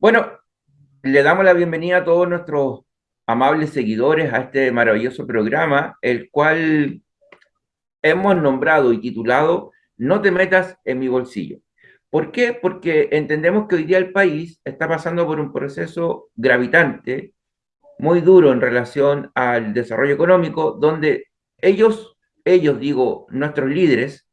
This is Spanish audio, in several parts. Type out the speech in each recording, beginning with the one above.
Bueno, le damos la bienvenida a todos nuestros amables seguidores a este maravilloso programa, el cual hemos nombrado y titulado No te metas en mi bolsillo. ¿Por qué? Porque entendemos que hoy día el país está pasando por un proceso gravitante, muy duro en relación al desarrollo económico, donde ellos, ellos digo, nuestros líderes,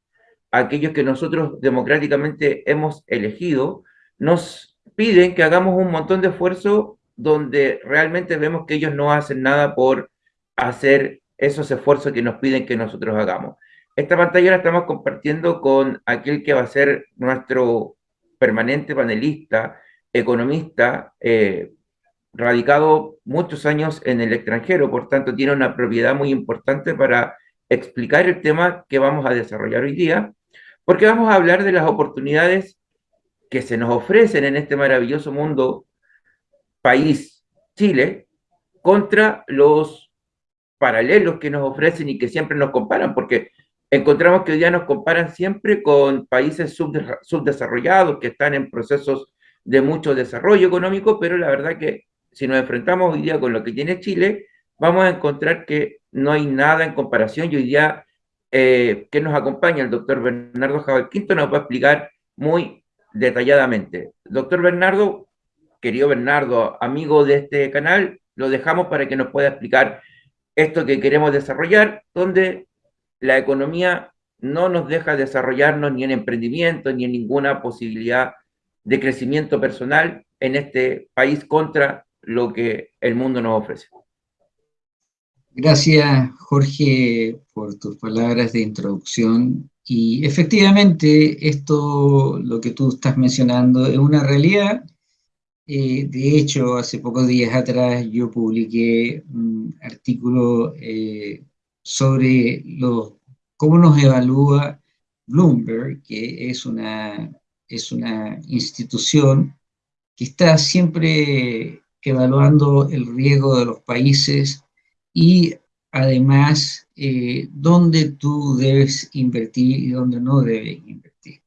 aquellos que nosotros democráticamente hemos elegido, nos piden que hagamos un montón de esfuerzo donde realmente vemos que ellos no hacen nada por hacer esos esfuerzos que nos piden que nosotros hagamos. Esta pantalla la estamos compartiendo con aquel que va a ser nuestro permanente panelista, economista, eh, radicado muchos años en el extranjero, por tanto tiene una propiedad muy importante para explicar el tema que vamos a desarrollar hoy día, porque vamos a hablar de las oportunidades que se nos ofrecen en este maravilloso mundo, país, Chile, contra los paralelos que nos ofrecen y que siempre nos comparan, porque encontramos que hoy día nos comparan siempre con países subdesarrollados que están en procesos de mucho desarrollo económico, pero la verdad que si nos enfrentamos hoy día con lo que tiene Chile, vamos a encontrar que no hay nada en comparación y hoy día eh, que nos acompaña el doctor Bernardo Jabal Quinto nos va a explicar muy detalladamente. Doctor Bernardo, querido Bernardo, amigo de este canal, lo dejamos para que nos pueda explicar esto que queremos desarrollar, donde la economía no nos deja desarrollarnos ni en emprendimiento, ni en ninguna posibilidad de crecimiento personal en este país contra lo que el mundo nos ofrece. Gracias, Jorge, por tus palabras de introducción y efectivamente, esto, lo que tú estás mencionando, es una realidad. Eh, de hecho, hace pocos días atrás yo publiqué un artículo eh, sobre los, cómo nos evalúa Bloomberg, que es una, es una institución que está siempre evaluando el riesgo de los países y además eh, dónde tú debes invertir y dónde no debes invertir.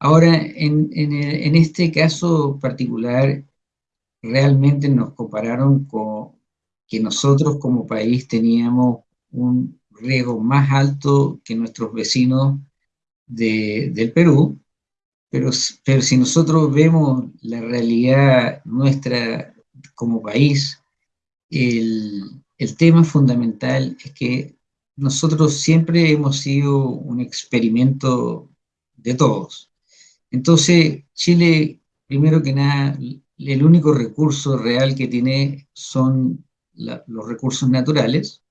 Ahora, en, este caso particular, realmente nos compararon con que nosotros como país teníamos un riesgo más alto que nuestros vecinos del Perú, pero, pero si nosotros vemos la realidad nuestra como país, el, el tema fundamental es que nosotros siempre hemos sido un experimento de todos. Entonces, Chile, primero que nada, el único recurso real que tiene son los recursos naturales,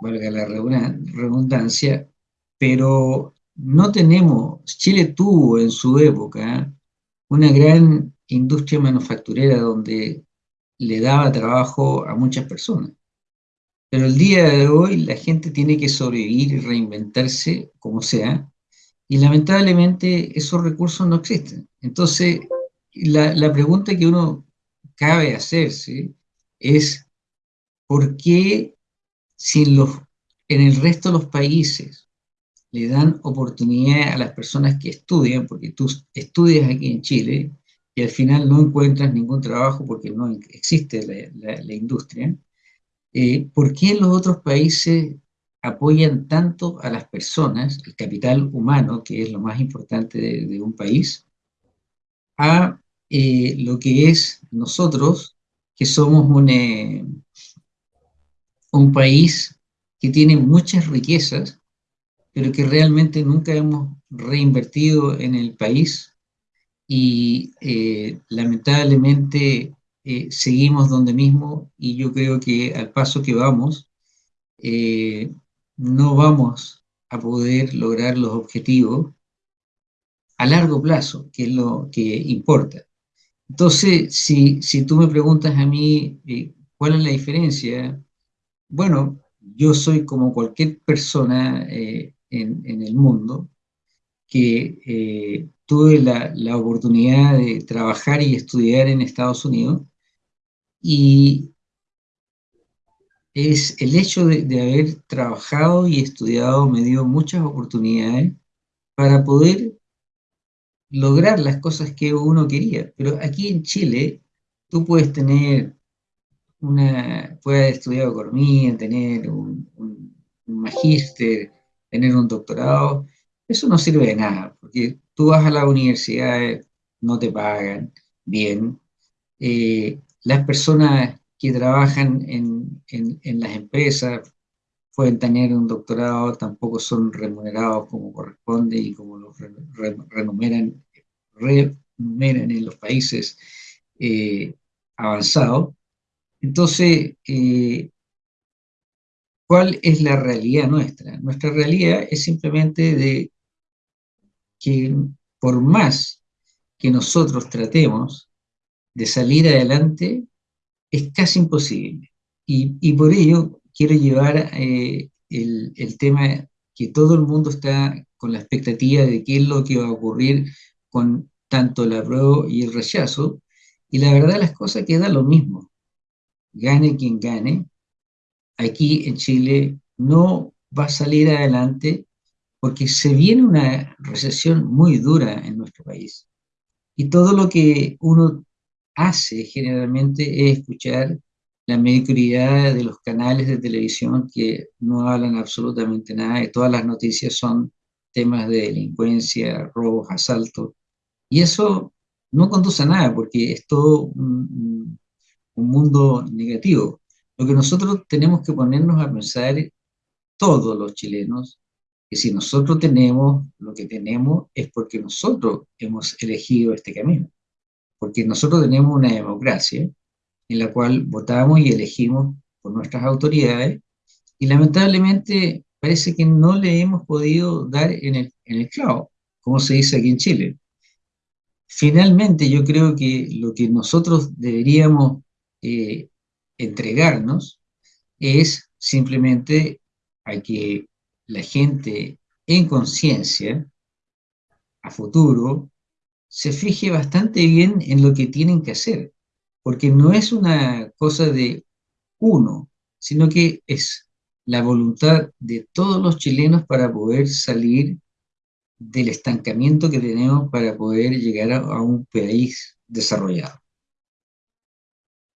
valga la redundancia, pero no tenemos, Chile tuvo en su época una gran industria manufacturera donde le daba trabajo a muchas personas. Pero el día de hoy la gente tiene que sobrevivir y reinventarse como sea, y lamentablemente esos recursos no existen. Entonces, la, la pregunta que uno cabe hacerse es, ¿por qué si los, en el resto de los países le dan oportunidad a las personas que estudian, porque tú estudias aquí en Chile, y al final no encuentras ningún trabajo porque no existe la, industria, eh, ¿por qué los otros países apoyan tanto a las personas, el capital humano, que es lo más importante de, un país, a eh, lo que es nosotros, que somos eh, un país que tiene muchas riquezas, pero que realmente nunca hemos reinvertido en el país y eh, lamentablemente eh, seguimos donde mismo y yo creo que al paso que vamos eh, no vamos a poder lograr los objetivos a largo plazo, que es lo que importa. Entonces, si, si tú me preguntas a mí cuál es la diferencia, bueno, yo soy como cualquier persona en, en, el mundo que tuve la, la, oportunidad de trabajar y estudiar en Estados Unidos y es el hecho de, haber trabajado y estudiado me dio muchas oportunidades para poder lograr las cosas que uno quería. Pero aquí en Chile, tú puedes tener una, puedes haber estudiado economía, tener un, un, magíster, tener un doctorado, eso no sirve de nada, porque tú vas a la universidad, no te pagan bien. Eh, las personas que trabajan en, las empresas pueden tener un doctorado, tampoco son remunerados como corresponde y como los remuneran, remuneran en los países eh, avanzados. Entonces, eh, ¿cuál es la realidad nuestra? Nuestra realidad es simplemente de que por más que nosotros tratemos de salir adelante, es casi imposible. Y, y por ello quiero llevar eh, el, el, tema que todo el mundo está con la expectativa de qué es lo que va a ocurrir con tanto el apruebo y el rechazo, y la verdad las cosas queda lo mismo. Gane quien gane, aquí en Chile no va a salir adelante porque se viene una recesión muy dura en nuestro país. Y todo lo que uno hace generalmente es escuchar la mediocridad de los canales de televisión que no hablan absolutamente nada, y todas las noticias son temas de delincuencia, robos, asaltos, y eso no conduce a nada porque es todo un, un mundo negativo. Lo que nosotros tenemos que ponernos a pensar, todos los chilenos, que si nosotros tenemos lo que tenemos es porque nosotros hemos elegido este camino, porque nosotros tenemos una democracia en la cual votamos y elegimos por nuestras autoridades, y lamentablemente parece que no le hemos podido dar en el, en el clavo, como se dice aquí en Chile. Finalmente, yo creo que lo que nosotros deberíamos eh, entregarnos es simplemente a que la gente en conciencia, a futuro, se fije bastante bien en lo que tienen que hacer porque no es una cosa de uno, sino que es la voluntad de todos los chilenos para poder salir del estancamiento que tenemos para poder llegar a, a un país desarrollado.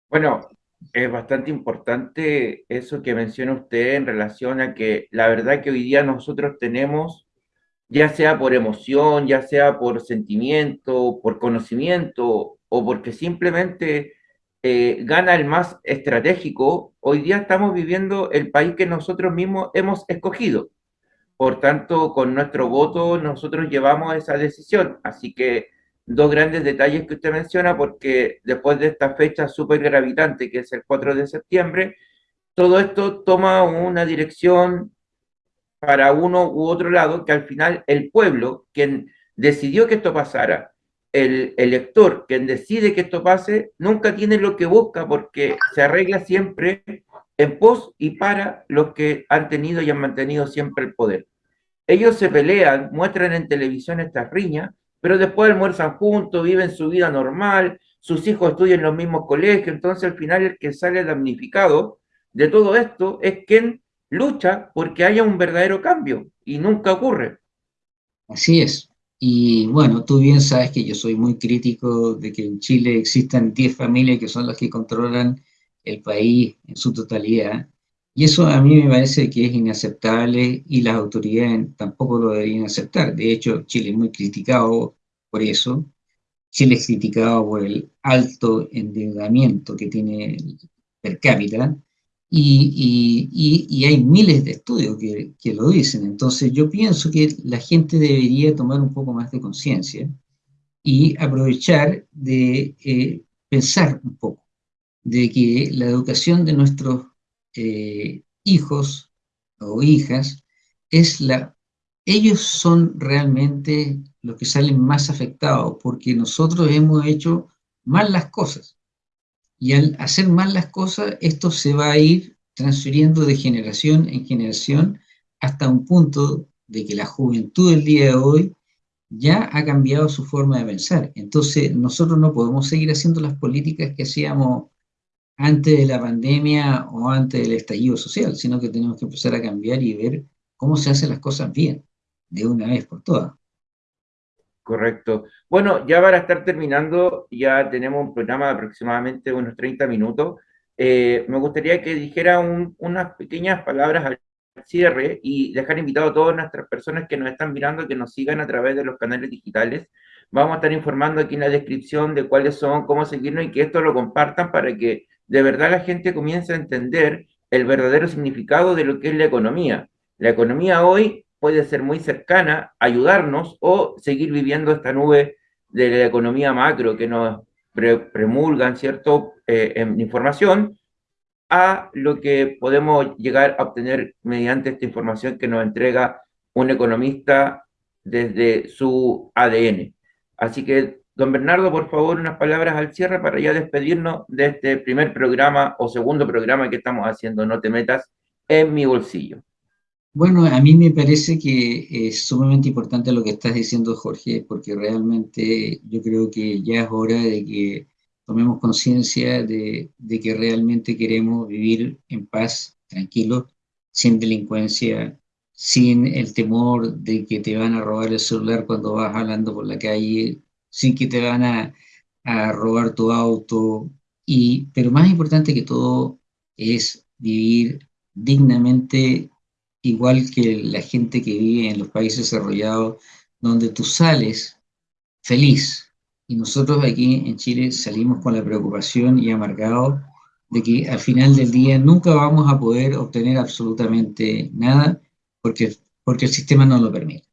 Bueno, es bastante importante eso que menciona usted en relación a que la verdad que hoy día nosotros tenemos, ya sea por emoción, ya sea por sentimiento, por conocimiento o porque simplemente eh, gana el más estratégico, hoy día estamos viviendo el país que nosotros mismos hemos escogido. Por tanto, con nuestro voto nosotros llevamos esa decisión. Así que dos grandes detalles que usted menciona, porque después de esta fecha súper gravitante, que es el 4 de septiembre, todo esto toma una dirección para uno u otro lado, que al final el pueblo, quien decidió que esto pasara, el elector, quien decide que esto pase, nunca tiene lo que busca porque se arregla siempre en pos y para los que han tenido y han mantenido siempre el poder. Ellos se pelean, muestran en televisión estas riñas, pero después almuerzan juntos, viven su vida normal, sus hijos estudian en los mismos colegios, entonces al final el que sale damnificado de todo esto es quien lucha porque haya un verdadero cambio y nunca ocurre. Así es, y bueno, tú bien sabes que yo soy muy crítico de que en Chile existan 10 familias que son las que controlan el país en su totalidad. Y eso a mí me parece que es inaceptable y las autoridades tampoco lo deberían aceptar. De hecho, Chile es muy criticado por eso. Chile es criticado por el alto endeudamiento que tiene per cápita y, y, y, hay miles de estudios que, que, lo dicen. Entonces yo pienso que la gente debería tomar un poco más de conciencia y aprovechar de eh, pensar un poco de que la educación de nuestros eh, hijos o hijas es la... Ellos son realmente los que salen más afectados porque nosotros hemos hecho mal las cosas. Y al hacer mal las cosas, esto se va a ir transfiriendo de generación en generación hasta un punto de que la juventud del día de hoy ya ha cambiado su forma de pensar. Entonces, nosotros no podemos seguir haciendo las políticas que hacíamos antes de la pandemia o antes del estallido social, sino que tenemos que empezar a cambiar y ver cómo se hacen las cosas bien, de una vez por todas. Correcto. Bueno, ya para estar terminando, ya tenemos un programa de aproximadamente unos 30 minutos. Eh, me gustaría que dijera un, unas pequeñas palabras al cierre y dejar invitado a todas nuestras personas que nos están mirando que nos sigan a través de los canales digitales. Vamos a estar informando aquí en la descripción de cuáles son, cómo seguirnos y que esto lo compartan para que de verdad la gente comience a entender el verdadero significado de lo que es la economía. La economía hoy puede ser muy cercana, ayudarnos o seguir viviendo esta nube de la economía macro que nos premulgan, ¿cierto?, eh, en información, a lo que podemos llegar a obtener mediante esta información que nos entrega un economista desde su ADN. Así que, don Bernardo, por favor, unas palabras al cierre para ya despedirnos de este primer programa o segundo programa que estamos haciendo, No te metas en mi bolsillo. Bueno, a mí me parece que es sumamente importante lo que estás diciendo, Jorge, porque realmente yo creo que ya es hora de que tomemos conciencia de, que realmente queremos vivir en paz, tranquilos, sin delincuencia, sin el temor de que te van a robar el celular cuando vas hablando por la calle, sin que te van a, a robar tu auto, y, pero más importante que todo es vivir dignamente igual que la gente que vive en los países desarrollados, donde tú sales feliz. Y nosotros aquí en Chile salimos con la preocupación y amargado de que al final del día nunca vamos a poder obtener absolutamente nada porque, porque el sistema no lo permite.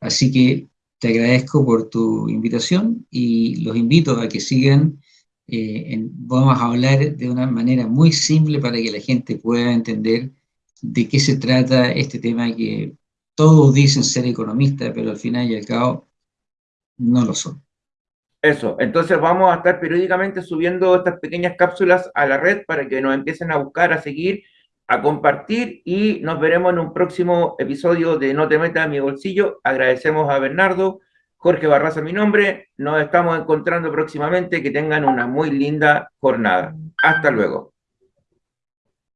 Así que te agradezco por tu invitación y los invito a que sigan. Eh, vamos a hablar de una manera muy simple para que la gente pueda entender de qué se trata este tema que todos dicen ser economistas, pero al final y al cabo no lo son. Eso, entonces vamos a estar periódicamente subiendo estas pequeñas cápsulas a la red para que nos empiecen a buscar, a seguir, a compartir y nos veremos en un próximo episodio de No te metas en mi bolsillo. Agradecemos a Bernardo, Jorge Barraza mi nombre, nos estamos encontrando próximamente, que tengan una muy linda jornada. Hasta luego.